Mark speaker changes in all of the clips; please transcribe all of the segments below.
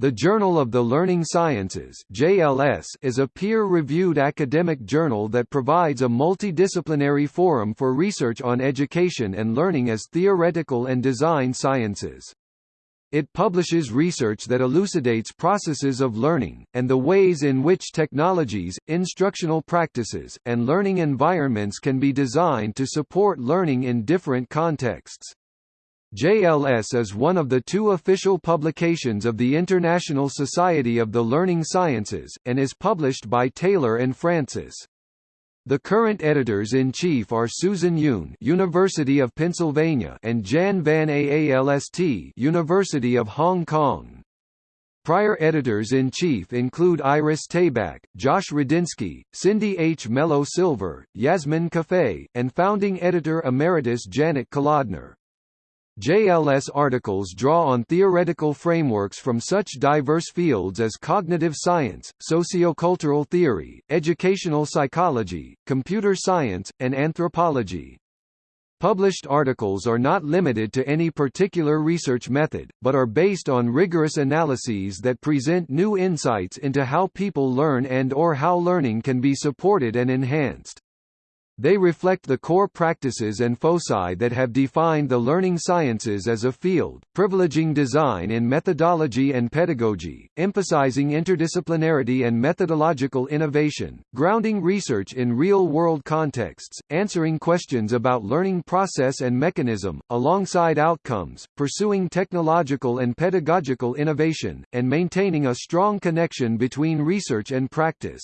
Speaker 1: The Journal of the Learning Sciences (JLS) is a peer-reviewed academic journal that provides a multidisciplinary forum for research on education and learning as theoretical and design sciences. It publishes research that elucidates processes of learning, and the ways in which technologies, instructional practices, and learning environments can be designed to support learning in different contexts. JLS is one of the two official publications of the International Society of the Learning Sciences, and is published by Taylor and Francis. The current editors-in-chief are Susan Yoon University of Pennsylvania and Jan van Aalst University of Hong Kong. Prior editors-in-chief include Iris Tabak, Josh Radinsky, Cindy H. Hmelo-Silver, Yasmin Kafai, and founding editor emeritus Janet Kolodner. JLS articles draw on theoretical frameworks from such diverse fields as cognitive science, sociocultural theory, educational psychology, computer science, and anthropology. Published articles are not limited to any particular research method, but are based on rigorous analyses that present new insights into how people learn and or how learning can be supported and enhanced. They reflect the core practices and foci that have defined the learning sciences as a field, privileging design in methodology and pedagogy, emphasizing interdisciplinarity and methodological innovation, grounding research in real-world contexts, answering questions about learning process and mechanism, alongside outcomes, pursuing technological and pedagogical innovation, and maintaining a strong connection between research and practice.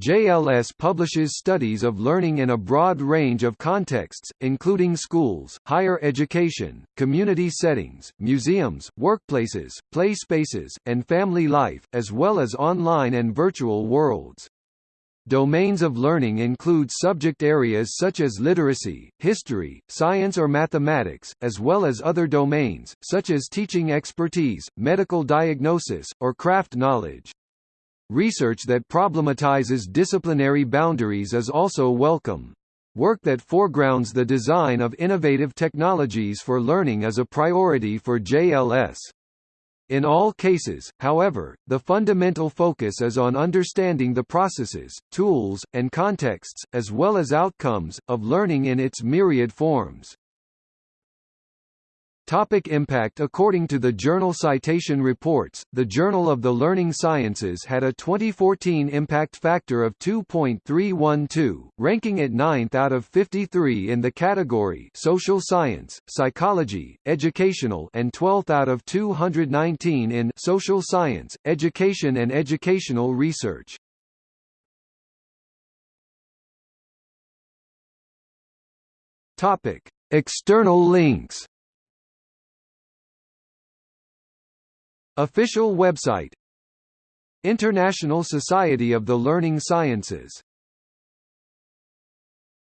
Speaker 1: JLS publishes studies of learning in a broad range of contexts, including schools, higher education, community settings, museums, workplaces, play spaces, and family life, as well as online and virtual worlds. Domains of learning include subject areas such as literacy, history, science or mathematics, as well as other domains, such as teaching expertise, medical diagnosis, or craft knowledge. Research that problematizes disciplinary boundaries is also welcome. Work that foregrounds the design of innovative technologies for learning is a priority for JLS. In all cases, however, the fundamental focus is on understanding the processes, tools, and contexts, as well as outcomes, of learning in its myriad forms. Topic impact According to the Journal Citation Reports, the Journal of the Learning Sciences had a 2014 impact factor of 2.312, ranking it 9th out of 53 in the category Social Science, Psychology, Educational and 12th out of 219 in Social Science, Education and Educational Research. Topic: External links Official website. International Society of the Learning Sciences